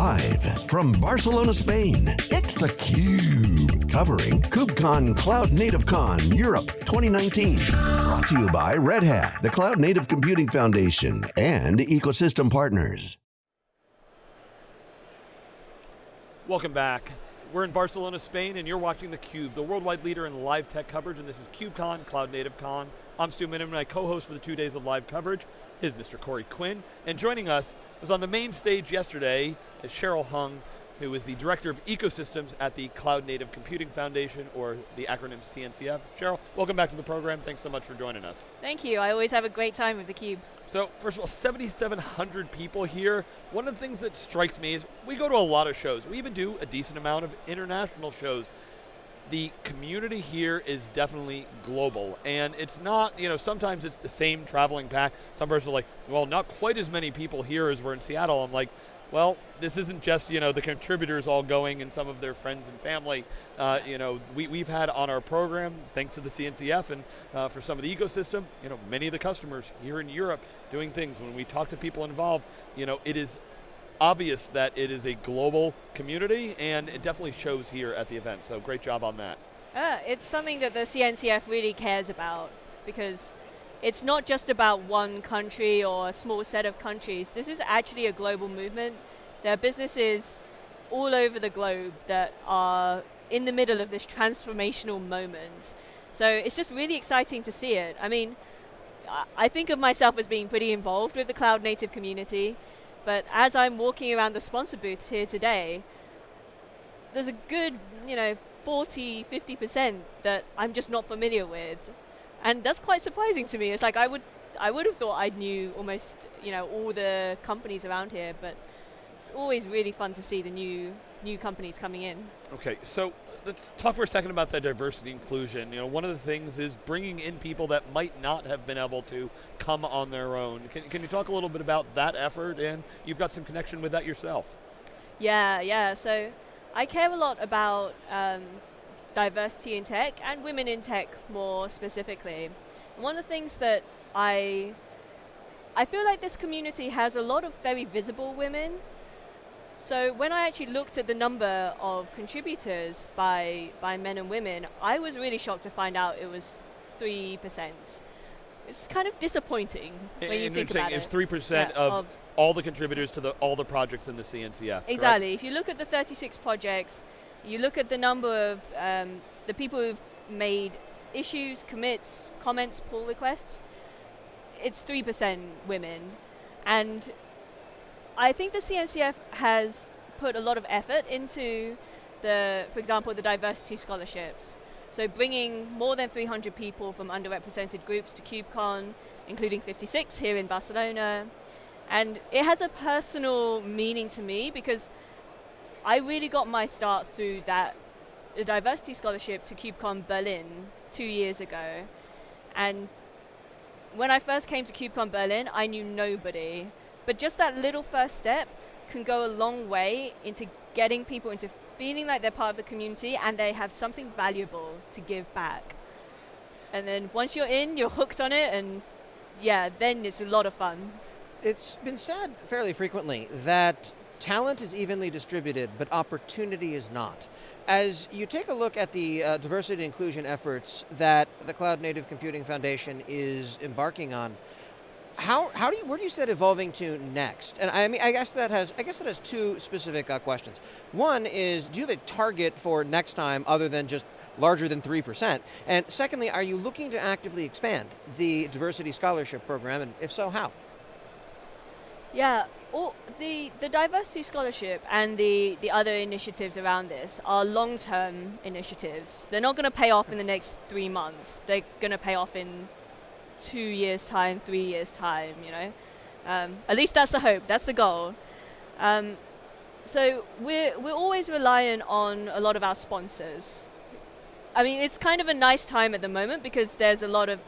Live from Barcelona, Spain, it's theCUBE. Covering KubeCon Cloud Native Con Europe 2019. Brought to you by Red Hat, the Cloud Native Computing Foundation, and ecosystem partners. Welcome back. We're in Barcelona, Spain, and you're watching theCUBE, the worldwide leader in live tech coverage, and this is KubeCon, Cloud Native Con. I'm Stu Miniman, my co-host for the two days of live coverage is Mr. Corey Quinn, and joining us was on the main stage yesterday is Cheryl Hung, who is the Director of Ecosystems at the Cloud Native Computing Foundation, or the acronym CNCF. Cheryl, welcome back to the program. Thanks so much for joining us. Thank you. I always have a great time with theCUBE. So, first of all, 7,700 people here. One of the things that strikes me is we go to a lot of shows. We even do a decent amount of international shows the community here is definitely global. And it's not, you know, sometimes it's the same traveling pack. Some person are like, well, not quite as many people here as we're in Seattle. I'm like, well, this isn't just, you know, the contributors all going and some of their friends and family. Uh, you know, we, we've had on our program, thanks to the CNCF and uh, for some of the ecosystem, you know, many of the customers here in Europe doing things. When we talk to people involved, you know, it is obvious that it is a global community and it definitely shows here at the event, so great job on that. Uh, it's something that the CNCF really cares about because it's not just about one country or a small set of countries. This is actually a global movement. There are businesses all over the globe that are in the middle of this transformational moment. So it's just really exciting to see it. I mean, I think of myself as being pretty involved with the cloud native community. But as I'm walking around the sponsor booths here today, there's a good, you know, 40, 50% that I'm just not familiar with. And that's quite surprising to me. It's like I would, I would have thought I knew almost, you know, all the companies around here, but it's always really fun to see the new, new companies coming in. Okay, so let's talk for a second about that diversity inclusion. You know, one of the things is bringing in people that might not have been able to come on their own. Can, can you talk a little bit about that effort and you've got some connection with that yourself? Yeah, yeah, so I care a lot about um, diversity in tech and women in tech more specifically. And one of the things that I, I feel like this community has a lot of very visible women so when I actually looked at the number of contributors by, by men and women, I was really shocked to find out it was 3%. It's kind of disappointing when you think about it. It's 3% yeah, of, of, all the contributors to the, all the projects in the CNCF, Exactly. Correct? If you look at the 36 projects, you look at the number of um, the people who've made issues, commits, comments, pull requests, it's 3% women. And I think the CNCF has put a lot of effort into the, for example, the diversity scholarships. So bringing more than 300 people from underrepresented groups to KubeCon, including 56 here in Barcelona. And it has a personal meaning to me because I really got my start through that the diversity scholarship to KubeCon Berlin two years ago. And when I first came to KubeCon Berlin, I knew nobody. But just that little first step can go a long way into getting people into feeling like they're part of the community and they have something valuable to give back. And then once you're in, you're hooked on it and yeah, then it's a lot of fun. It's been said fairly frequently that talent is evenly distributed, but opportunity is not. As you take a look at the uh, diversity and inclusion efforts that the Cloud Native Computing Foundation is embarking on, how, how do you, where do you see that evolving to next? And I mean, I guess that has, I guess that has two specific uh, questions. One is, do you have a target for next time other than just larger than 3%? And secondly, are you looking to actively expand the diversity scholarship program, and if so, how? Yeah, all the, the diversity scholarship and the, the other initiatives around this are long-term initiatives. They're not going to pay off in the next three months. They're going to pay off in two years' time, three years' time, you know. Um, at least that's the hope, that's the goal. Um, so we're, we're always reliant on a lot of our sponsors. I mean, it's kind of a nice time at the moment because there's a lot of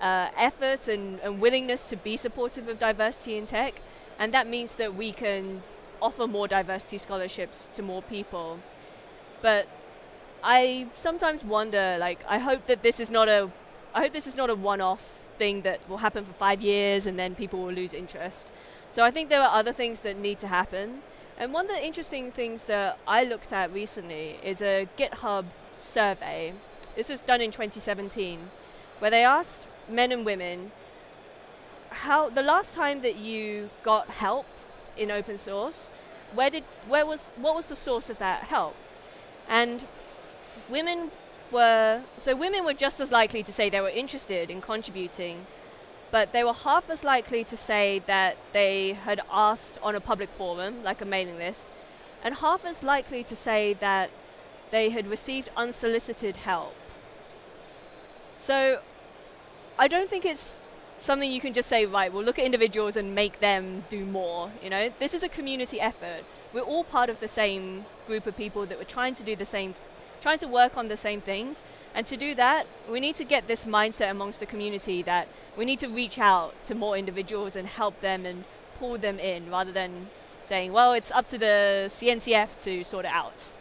uh, effort and, and willingness to be supportive of diversity in tech, and that means that we can offer more diversity scholarships to more people. But I sometimes wonder, like, I hope that this is not a, I hope this is not a one-off thing that will happen for five years and then people will lose interest. So I think there are other things that need to happen. And one of the interesting things that I looked at recently is a GitHub survey. This was done in 2017, where they asked men and women how the last time that you got help in open source, where did where was what was the source of that help? And women were so women were just as likely to say they were interested in contributing, but they were half as likely to say that they had asked on a public forum, like a mailing list, and half as likely to say that they had received unsolicited help. So I don't think it's something you can just say, right, we'll look at individuals and make them do more. You know, this is a community effort. We're all part of the same group of people that we're trying to do the same, trying to work on the same things. And to do that, we need to get this mindset amongst the community that we need to reach out to more individuals and help them and pull them in rather than saying, well, it's up to the CNCF to sort it out.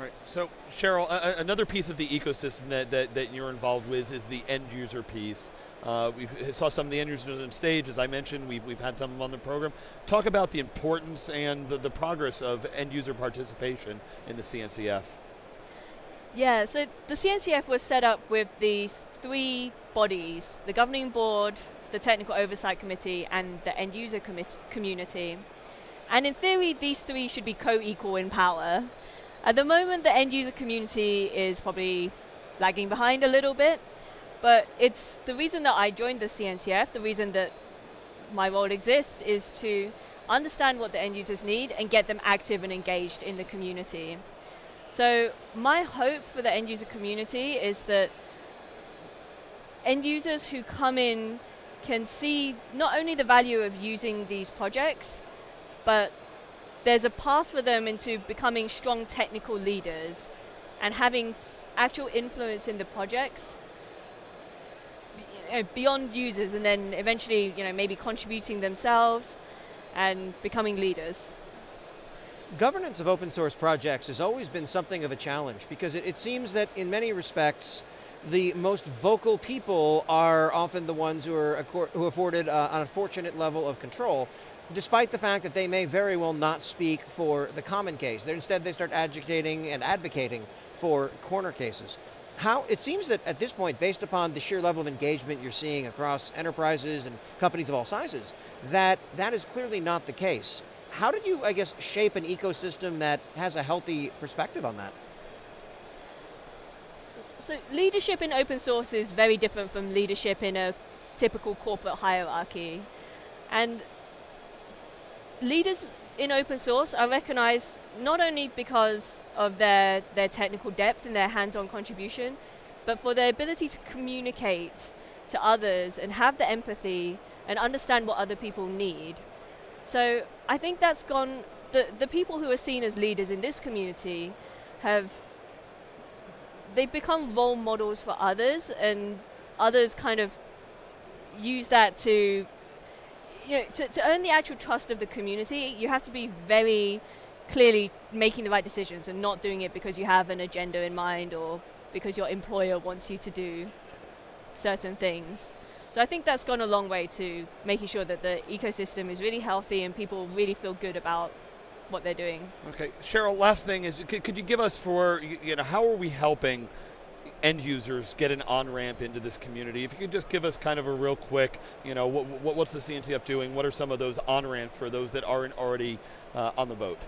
Right. So, Cheryl, another piece of the ecosystem that, that, that you're involved with is the end user piece. Uh, we saw some of the end users on stage, as I mentioned, we've, we've had some on the program. Talk about the importance and the, the progress of end user participation in the CNCF. Yeah, so the CNCF was set up with these three bodies, the governing board, the technical oversight committee, and the end user community. And in theory, these three should be co-equal in power. At the moment, the end user community is probably lagging behind a little bit, but it's the reason that I joined the CNCF, the reason that my role exists is to understand what the end users need and get them active and engaged in the community. So my hope for the end user community is that end users who come in can see not only the value of using these projects, but there's a path for them into becoming strong technical leaders and having actual influence in the projects beyond users and then eventually you know, maybe contributing themselves and becoming leaders. Governance of open source projects has always been something of a challenge because it, it seems that in many respects the most vocal people are often the ones who are who afforded uh, an unfortunate level of control despite the fact that they may very well not speak for the common case. They're, instead, they start agitating and advocating for corner cases. How, it seems that at this point, based upon the sheer level of engagement you're seeing across enterprises and companies of all sizes, that that is clearly not the case. How did you, I guess, shape an ecosystem that has a healthy perspective on that? So leadership in open source is very different from leadership in a typical corporate hierarchy. And leaders in open source are recognized not only because of their, their technical depth and their hands-on contribution, but for their ability to communicate to others and have the empathy and understand what other people need. So I think that's gone, the, the people who are seen as leaders in this community have, they've become role models for others and others kind of use that to you know, to, to earn the actual trust of the community, you have to be very clearly making the right decisions and not doing it because you have an agenda in mind or because your employer wants you to do certain things. So I think that's gone a long way to making sure that the ecosystem is really healthy and people really feel good about what they're doing. Okay, Cheryl, last thing is, could, could you give us for, you know, how are we helping end users get an on-ramp into this community. If you could just give us kind of a real quick, you know, what, what, what's the CNCF doing? What are some of those on-ramps for those that aren't already uh, on the boat?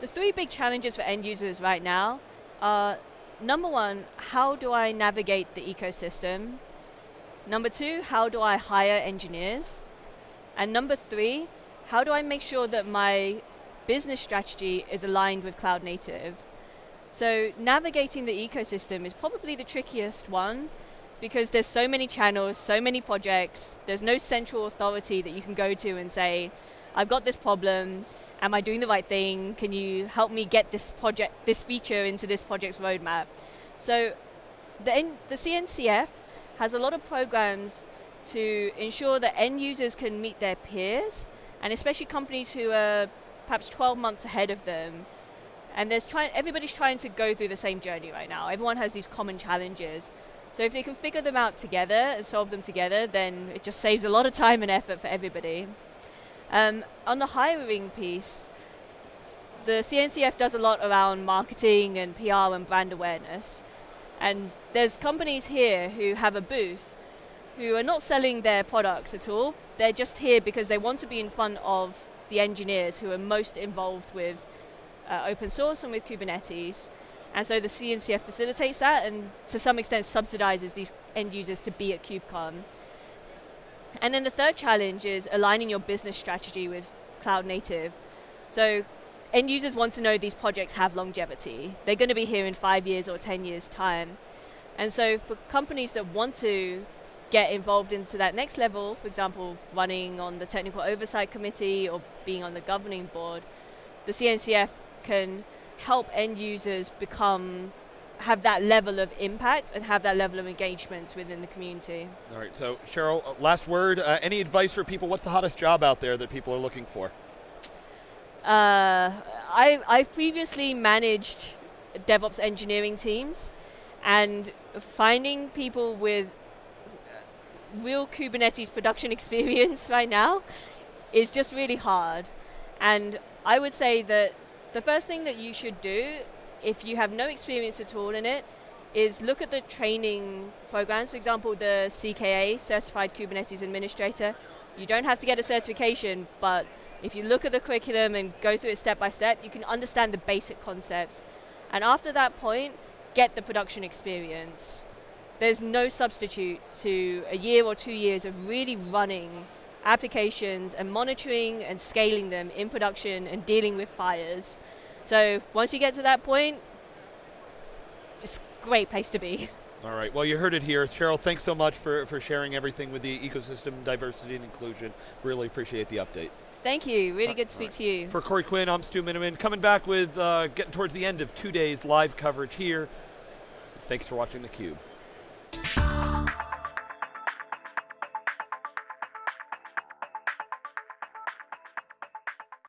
The three big challenges for end users right now are, number one, how do I navigate the ecosystem? Number two, how do I hire engineers? And number three, how do I make sure that my business strategy is aligned with cloud native? So navigating the ecosystem is probably the trickiest one because there's so many channels, so many projects, there's no central authority that you can go to and say, I've got this problem, am I doing the right thing? Can you help me get this project, this feature into this project's roadmap? So the, the CNCF has a lot of programs to ensure that end users can meet their peers, and especially companies who are perhaps 12 months ahead of them and there's trying, everybody's trying to go through the same journey right now. Everyone has these common challenges. So if they can figure them out together and solve them together, then it just saves a lot of time and effort for everybody. Um, on the hiring piece, the CNCF does a lot around marketing and PR and brand awareness. And there's companies here who have a booth who are not selling their products at all. They're just here because they want to be in front of the engineers who are most involved with uh, open source and with Kubernetes. And so the CNCF facilitates that and to some extent subsidizes these end users to be at KubeCon. And then the third challenge is aligning your business strategy with cloud native. So end users want to know these projects have longevity. They're going to be here in five years or 10 years time. And so for companies that want to get involved into that next level, for example, running on the technical oversight committee or being on the governing board, the CNCF can help end users become have that level of impact and have that level of engagement within the community. All right, so Cheryl, uh, last word. Uh, any advice for people? What's the hottest job out there that people are looking for? Uh, I, I've previously managed DevOps engineering teams, and finding people with real Kubernetes production experience right now is just really hard. And I would say that the first thing that you should do, if you have no experience at all in it, is look at the training programs. For example, the CKA, Certified Kubernetes Administrator. You don't have to get a certification, but if you look at the curriculum and go through it step by step, you can understand the basic concepts. And after that point, get the production experience. There's no substitute to a year or two years of really running applications and monitoring and scaling them in production and dealing with fires. So once you get to that point, it's a great place to be. All right, well you heard it here. Cheryl, thanks so much for, for sharing everything with the ecosystem, diversity and inclusion. Really appreciate the updates. Thank you, really good to speak right. to you. For Corey Quinn, I'm Stu Miniman, coming back with, uh, getting towards the end of two days live coverage here. Thanks for watching theCUBE.